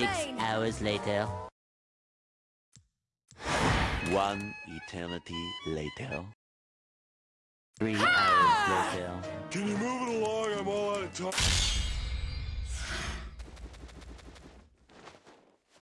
Six hours later. One eternity later. Three hours later. Can you move it along? I'm all out of time.